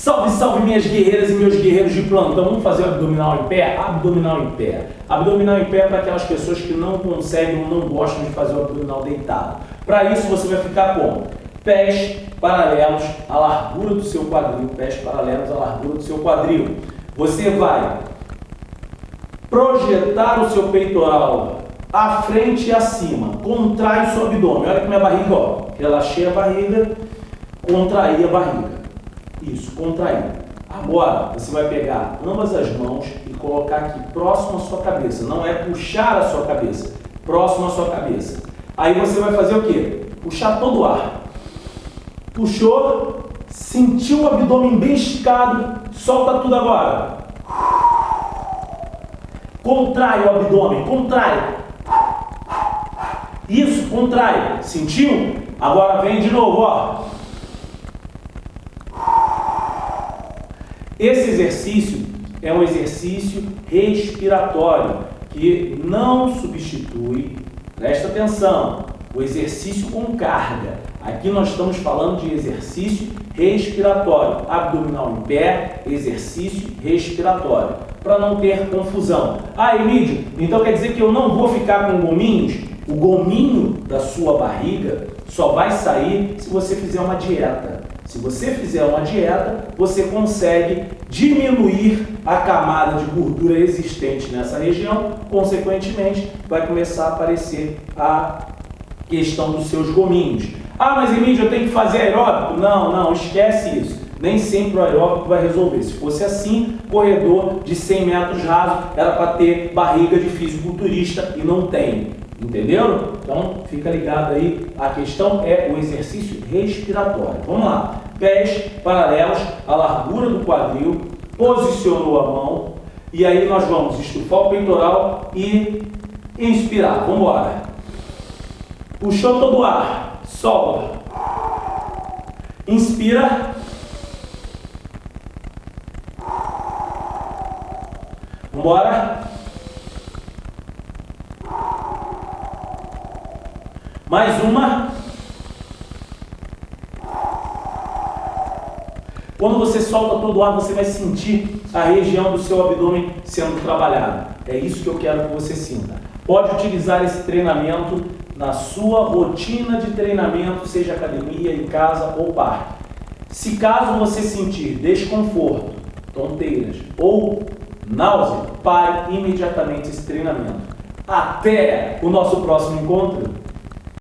Salve, salve minhas guerreiras e meus guerreiros de plantão. Vamos fazer o abdominal em pé? Abdominal em pé. Abdominal em pé é para aquelas pessoas que não conseguem ou não gostam de fazer o abdominal deitado. Para isso você vai ficar com pés paralelos à largura do seu quadril, pés paralelos à largura do seu quadril. Você vai projetar o seu peitoral à frente e acima, contrai o seu abdômen. Olha que minha barriga, ó. Relaxei a barriga, contraí a barriga. Isso, contrair. Agora, você vai pegar ambas as mãos e colocar aqui próximo à sua cabeça. Não é puxar a sua cabeça, próximo à sua cabeça. Aí você vai fazer o quê? Puxar todo o ar. Puxou, sentiu o abdômen bem esticado, solta tudo agora. Contrai o abdômen, contrai. Isso, contrai. Sentiu? Agora vem de novo, ó. Esse exercício é um exercício respiratório que não substitui, presta atenção, o exercício com carga. Aqui nós estamos falando de exercício respiratório, abdominal em pé, exercício respiratório, para não ter confusão. Ah, Emílio, então quer dizer que eu não vou ficar com gominhos? O gominho da sua barriga só vai sair se você fizer uma dieta. Se você fizer uma dieta, você consegue diminuir a camada de gordura existente nessa região, consequentemente, vai começar a aparecer a questão dos seus gominhos. Ah, mas Emílio, eu tenho que fazer aeróbico? Não, não, esquece isso. Nem sempre o aeróbico vai resolver. Se fosse assim, corredor de 100 metros raso era para ter barriga de fisiculturista e não tem. Entenderam? Então, fica ligado aí. A questão é o exercício respiratório. Vamos lá. Pés paralelos à largura do quadril. Posicionou a mão. E aí nós vamos estufar o peitoral e inspirar. Vamos embora. Puxou todo o ar. Solta. Inspira. Vamos embora. Mais uma. Quando você solta todo o ar, você vai sentir a região do seu abdômen sendo trabalhada. É isso que eu quero que você sinta. Pode utilizar esse treinamento na sua rotina de treinamento, seja academia, em casa ou parque. Se caso você sentir desconforto, tonteiras ou náusea, pare imediatamente esse treinamento. Até o nosso próximo encontro!